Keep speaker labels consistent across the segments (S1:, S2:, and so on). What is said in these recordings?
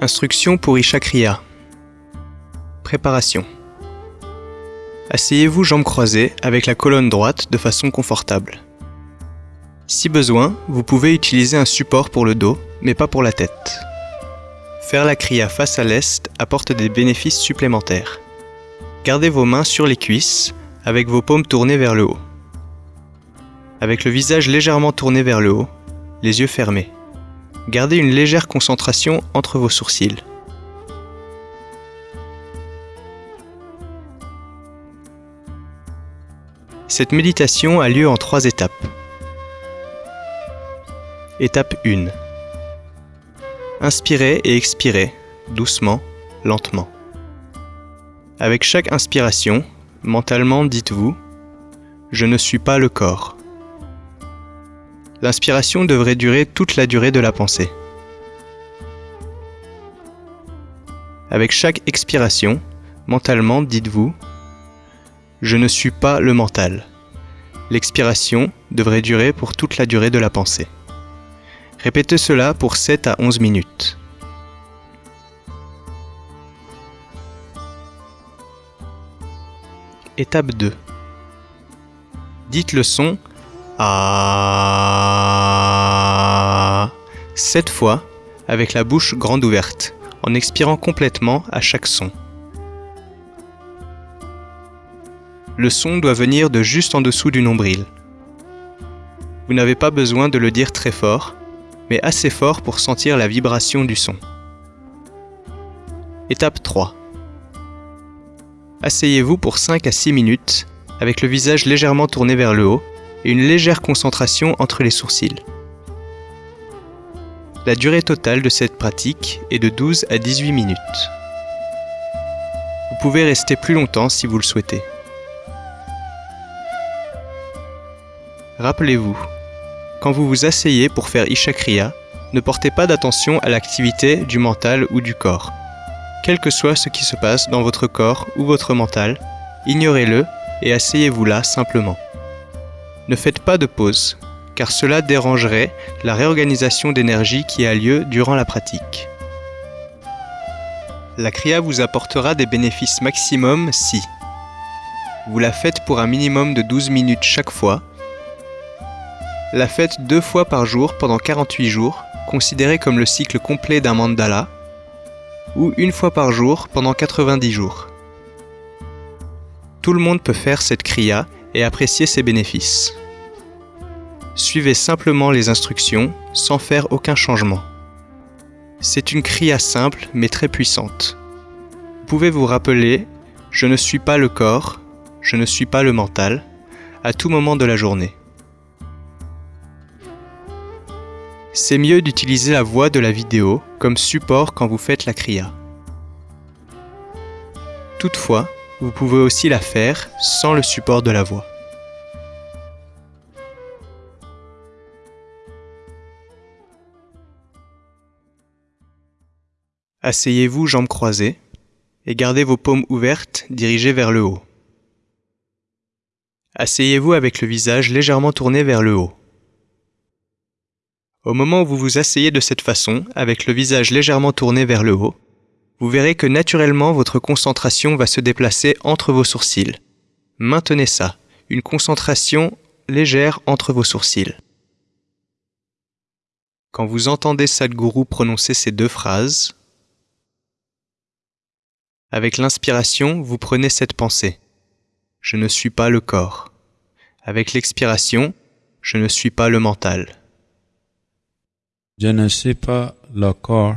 S1: Instruction pour Isha Kriya. Préparation. Asseyez-vous jambes croisées avec la colonne droite de façon confortable. Si besoin, vous pouvez utiliser un support pour le dos, mais pas pour la tête. Faire la kriya face à l'est apporte des bénéfices supplémentaires. Gardez vos mains sur les cuisses, avec vos paumes tournées vers le haut. Avec le visage légèrement tourné vers le haut, les yeux fermés. Gardez une légère concentration entre vos sourcils. Cette méditation a lieu en trois étapes. Étape 1. Inspirez et expirez, doucement, lentement. Avec chaque inspiration, mentalement dites-vous ⁇ Je ne suis pas le corps ⁇ L'inspiration devrait durer toute la durée de la pensée. Avec chaque expiration, mentalement dites-vous ⁇ Je ne suis pas le mental ⁇ L'expiration devrait durer pour toute la durée de la pensée. Répétez cela pour 7 à 11 minutes. Étape 2. Dites le son A 7 fois avec la bouche grande ouverte, en expirant complètement à chaque son. Le son doit venir de juste en dessous du nombril. Vous n'avez pas besoin de le dire très fort, mais assez fort pour sentir la vibration du son. Étape 3. Asseyez-vous pour 5 à 6 minutes avec le visage légèrement tourné vers le haut et une légère concentration entre les sourcils. La durée totale de cette pratique est de 12 à 18 minutes. Vous pouvez rester plus longtemps si vous le souhaitez. Rappelez-vous, quand vous vous asseyez pour faire Ishakriya, ne portez pas d'attention à l'activité du mental ou du corps. Quel que soit ce qui se passe dans votre corps ou votre mental, ignorez-le et asseyez-vous là simplement. Ne faites pas de pause, car cela dérangerait la réorganisation d'énergie qui a lieu durant la pratique. La Kriya vous apportera des bénéfices maximum si vous la faites pour un minimum de 12 minutes chaque fois la fête deux fois par jour pendant 48 jours, considérée comme le cycle complet d'un mandala, ou une fois par jour pendant 90 jours. Tout le monde peut faire cette kriya et apprécier ses bénéfices. Suivez simplement les instructions sans faire aucun changement. C'est une kriya simple mais très puissante. Vous pouvez vous rappeler Je ne suis pas le corps, je ne suis pas le mental, à tout moment de la journée. c'est mieux d'utiliser la voix de la vidéo comme support quand vous faites la kriya. Toutefois, vous pouvez aussi la faire sans le support de la voix. Asseyez-vous jambes croisées et gardez vos paumes ouvertes dirigées vers le haut. Asseyez-vous avec le visage légèrement tourné vers le haut. Au moment où vous vous asseyez de cette façon, avec le visage légèrement tourné vers le haut, vous verrez que naturellement votre concentration va se déplacer entre vos sourcils. Maintenez ça, une concentration légère entre vos sourcils. Quand vous entendez Sadhguru prononcer ces deux phrases, avec l'inspiration, vous prenez cette pensée. Je ne suis pas le corps. Avec l'expiration, je ne suis pas le mental.
S2: Je ne suis pas le corps.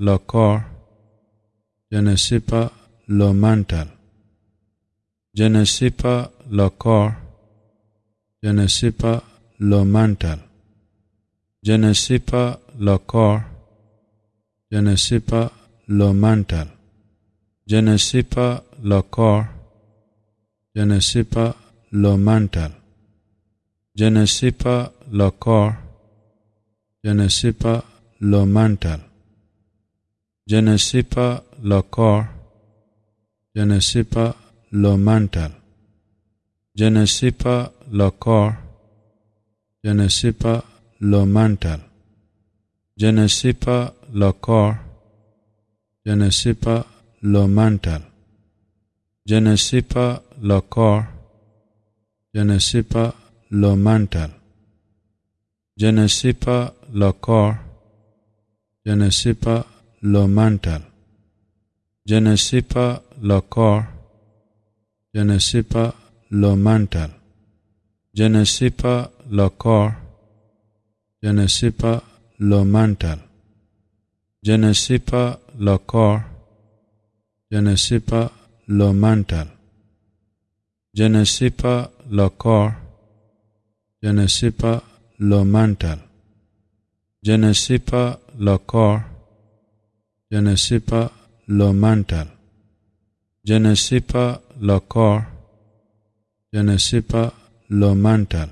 S2: le corps. Je ne suis pas le mental. Je ne suis pas le corps. Je ne suis pas le mental. Je ne suis pas le corps. Je ne pas le mental. Je ne pas le corps. Je ne pas le mental. Je ne pas le corps. Je ne pas le mental. Je ne sais pas le corps. Je ne sais pas le mental. Je ne sais pas le corps. Je ne sais pas le mental. Je ne sais pas le corps. Je ne sais pas le mental. Je ne sais pas le corps. Je ne sais pas le mental. Je ne sais pas le corps. Je ne sais pas le mental. Je ne sais pas le corps. Je ne sais pas le mental. Je ne sais pas le corps. Je ne sais pas le mental. Je ne sais pas le corps. Je ne pas le mental. Je ne pas le corps. Je ne pas le mental. Je ne pas le corps. Je ne sais pas le mental. Je ne sais pas le corps. Je ne sais pas le mental.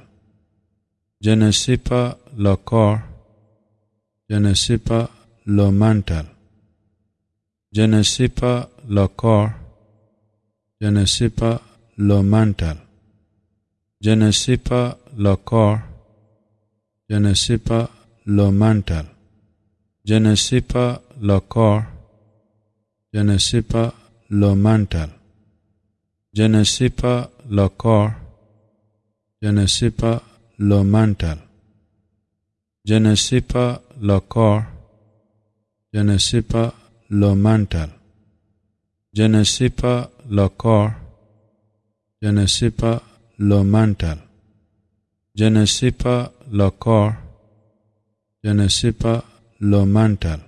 S2: Je ne sais pas le corps. Je ne sais pas le mental. Je ne pas le corps. Je ne pas le mental. Je ne pas le corps. Je ne pas le mental. Je ne pas le corps. Je ne sais pas le mental. Je ne sais pas le corps. Je ne sais pas le mental. Je ne sais pas le corps. Je ne sais pas le mental. Je ne pas le corps. Je ne pas le mental. Je ne pas le corps. Je ne pas le mental.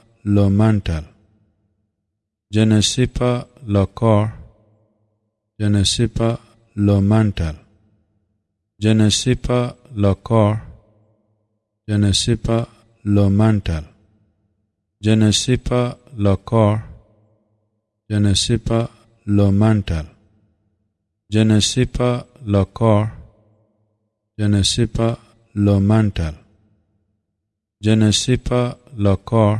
S2: le mental. Je ne sais pas le corps. Je ne sais pas le mental. Je ne sais pas le corps. Je ne sais pas le mental. Je ne sais pas le corps. Je ne sais pas le mental. Je ne sais pas le corps. Je ne sais pas le mental. Je ne sais pas le corps.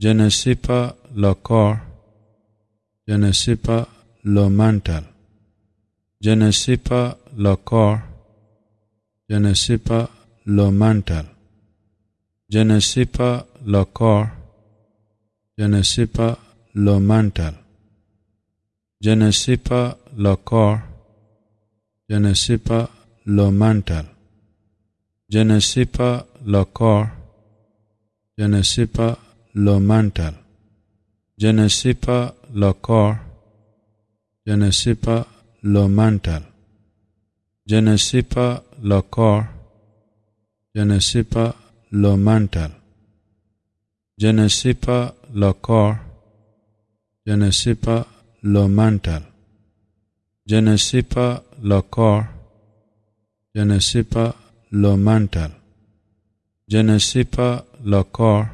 S2: Je ne sais pas le corps. Je ne sais pas le mental. Je ne sais pas le corps. Je ne sais pas le mental. Je ne sais pas le corps. Je ne sais pas le mental. Je ne sais pas le corps. Je ne sais pas le mental. Je ne sais pas le corps. Je ne sais pas le mental. Je ne sais pas le corps. Je ne sais pas le mental. Je ne sais pas le corps. Je ne sais pas le mental. Je ne sais pas le corps. Je ne pas le mental. Je ne pas le corps. Je ne pas le mental. Je ne pas le corps.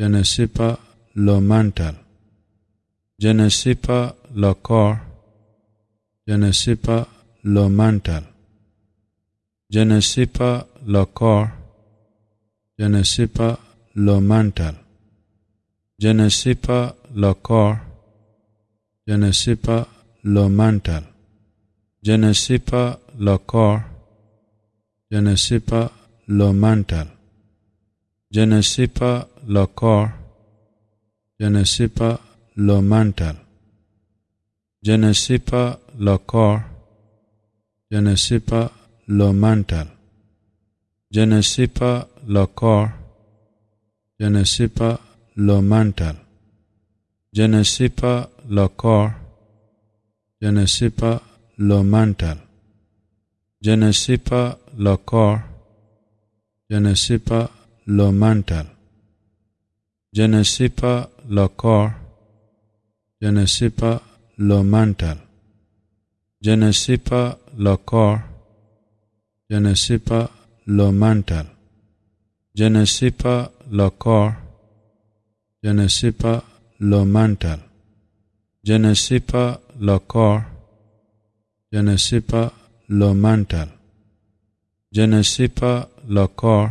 S2: Je ne sais pas le mental. Je ne sais pas le corps. Je ne sais pas le mental. Je ne sais pas le corps. Je ne sais pas le mental. Je ne pas le corps. Je ne pas le mental. Je ne pas le corps. Je ne pas le mental. Je ne sais pas le corps. Je ne sais pas le mental. Je ne sais pas le corps. Je ne sais pas le mental. Je ne sais pas le corps. Je ne sais pas le mental. Je ne sais pas le corps. Je ne sais pas le mental. Je ne sais pas le corps. Je ne sais pas le mental. Je ne sais pas le corps. Je ne sais pas le mental. Je ne sais pas le corps. Je ne sais pas le mental. Je ne sais pas le corps. Je ne pas le mental.
S1: Je ne pas le corps. Je ne pas le mental. Je ne pas le corps.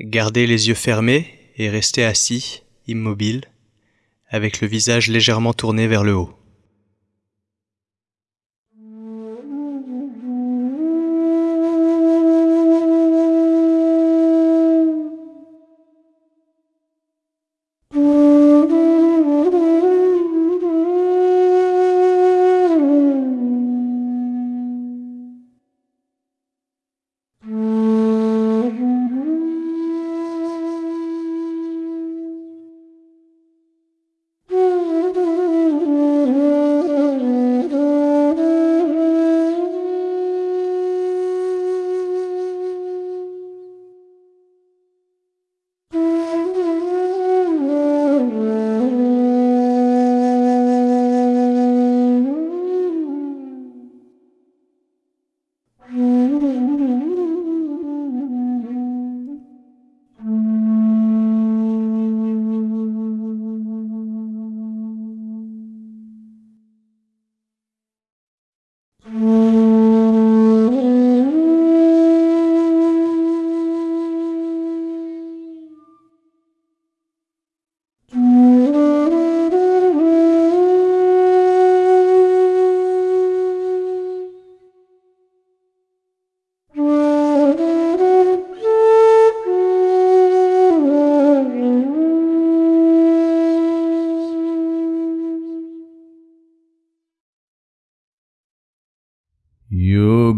S2: Gardez les yeux fermés et restez assis, immobile, avec le visage légèrement tourné vers le haut.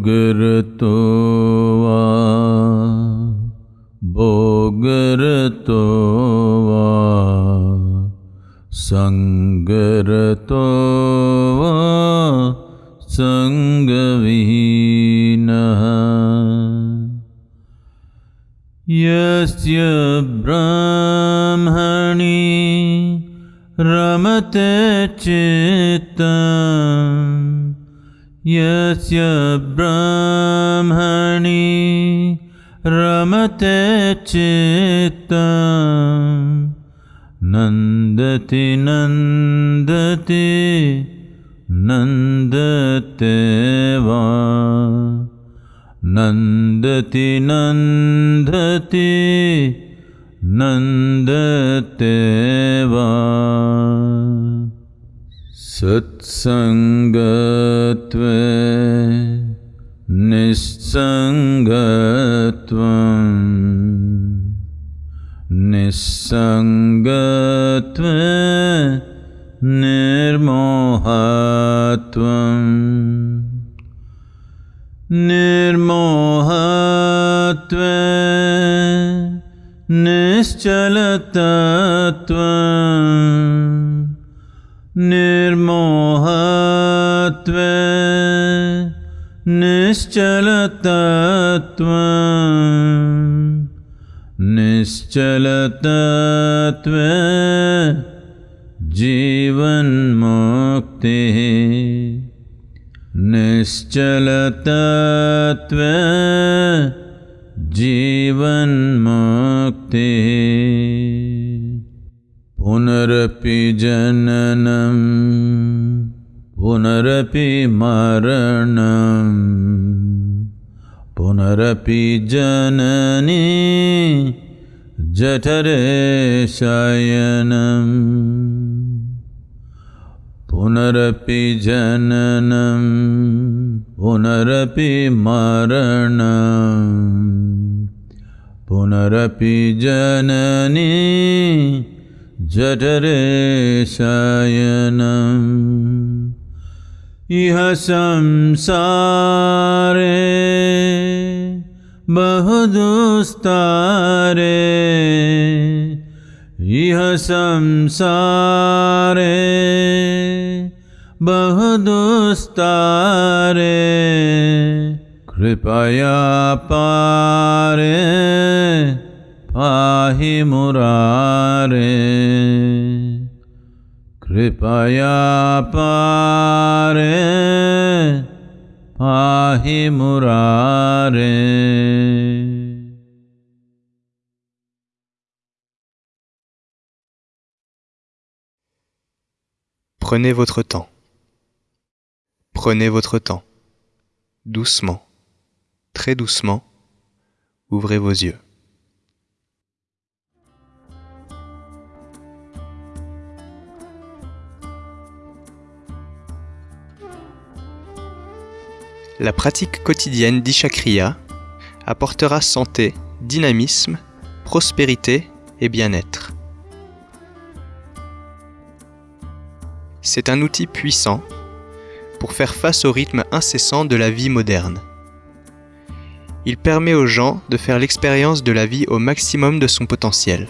S2: योगरतो वा भोगरतो वा सङ्गरतो वा सङ्गविहीनः यस्य ब्राह्मणि रमते चित्तम् यस्य ब्रह्मणि रमते चित्तम् नन्दति नन्दति नन्दते वा नन्दति नन्दति नन्दते वा सत्सङ्गत्वे निस्सङ्गत्वम् निस्सङ्गत्वे निर्मोहत्वम् निर्मोहत्वे निश्चलतत्वम् निर्मोहत्व निश्चलतत्व निश्चलतत्व जीवन मुक्ति निश्चलतत्व जीवन मुक्ति पुनरपि जननं पुनरपि मरणम् पुनरपि जननी शयनम् पुनरपि जननं पुनरपि मरणम् पुनरपि जननी जठरे शयनम् इह संसारे बहुदुस्तारे। इह संसारे बहुदुस्तारे। कृपया पारे पाहि मुरारे कृपया पारे पाहि मुरारे
S1: Prenez votre temps. Prenez votre temps. Doucement, très doucement, ouvrez vos yeux. La pratique quotidienne d'Ishakriya apportera santé, dynamisme, prospérité et bien-être. C'est un outil puissant pour faire face au rythme incessant de la vie moderne. Il permet aux gens de faire l'expérience de la vie au maximum de son potentiel.